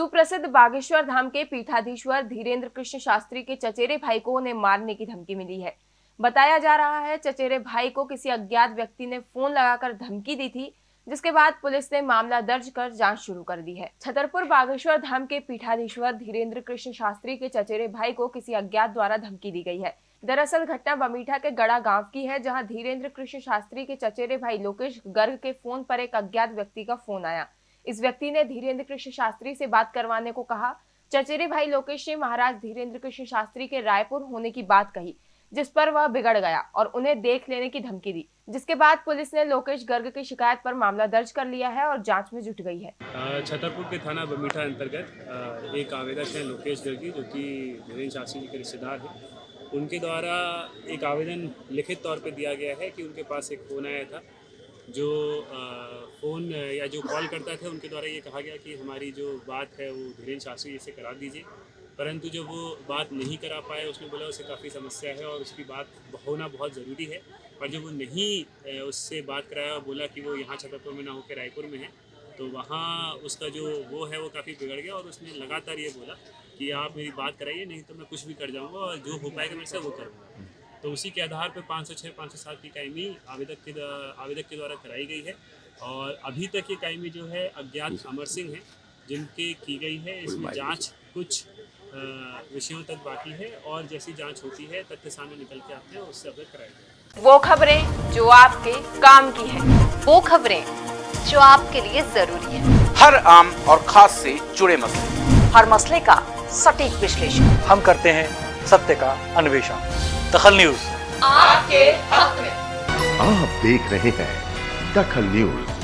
सुप्रसिद्ध बागेश्वर धाम के पीठाधीश्वर धीरेन्द्र कृष्ण शास्त्री के चचेरे भाई को उन्हें मारने की धमकी मिली है। बताया जा रहा है, चचेरे भाई को किसी अज्ञात व्यक्ति ने फ़ोन लगाकर धमकी दी थी, जिसके बाद पुलिस ने मामला दर्ज कर जाँच शुरू कर दी है। छतरपुर बागेश्वर धाम के पीठाधीश्वर धीरेन्द्र कृष्ण शास्त्री के चचेरे भाई को किसी अज्ञात द्वारा धमकी दी गई है। दरअसल घटना बमीठा के गड़ा गाँव की है, जहाँ धीरेन्द्र कृष्ण शास्त्री के चचेरे भाई लोकेश गर्ग के फ़ोन पर एक अज्ञात व्यक्ति का फ़ोन आया। इस व्यक्ति ने धीरेन्द्र कृष्ण शास्त्री से बात करवाने को कहा। चचेरे भाई लोकेश ने महाराज धीरेन्द्र कृष्ण शास्त्री के रायपुर होने की बात कही, जिस पर वह बिगड़ गया और उन्हें देख लेने की धमकी दी, जिसके बाद पुलिस ने लोकेश गर्ग की शिकायत पर मामला दर्ज कर लिया है और जाँच में जुट गई है। छतरपुर के थाना बमीठा अंतर्गत एक आवेदक है लोकेश गर्गी जो कि धीरेन्द्र शास्त्री जी के रिश्तेदार हैं। उनके द्वारा एक आवेदन लिखित तौर पर दिया गया है कि उनके पास एक फ़ोन आया था। जो फ़ोन, या जो कॉल करता था, उनके द्वारा ये कहा गया कि हमारी जो बात है, वो धीरेन्द्र शास्त्री जी से करा दीजिए। परंतु जब वो बात नहीं करा पाए, उसने बोला, उसे काफ़ी समस्या है और उसकी बात होना बहुत ज़रूरी है। पर जब वो नहीं उससे बात कराया और बोला कि वो यहाँ छतरपुर में ना होकर रायपुर में है तो वहाँ उसका जो वो है, वो काफ़ी बिगड़ गया और उसने लगातार ये बोला कि, आप मेरी बात कराइए, नहीं तो मैं कुछ भी कर जाऊँगा और जो हो पाएगा मेरे से, वो करूँगा तो उसी के आधार पर पाँच सौ छः पाँच सौ सात की कायमी आवेदक के आवेदक के द्वारा कराई गई है। और अभी तक ये कायमी जो है अज्ञात अमर सिंह हैं जिनके की गई है इसमें जाँच कुछ विषयों तक बाकी है और जैसी जाँच होती है तथ्य सामने निकल के आते हैं उससे अवगत कराई जाएगी वो खबरें जो आपके काम की है वो खबरें जो आपके लिए ज़रूरी है। हर आम और खास से जुड़े मसले। हर मसले का सटीक विश्लेषण। हम करते हैं सत्य का अन्वेषण। दखल न्यूज़। आपके हक में। आप देख रहे हैं दखल न्यूज़।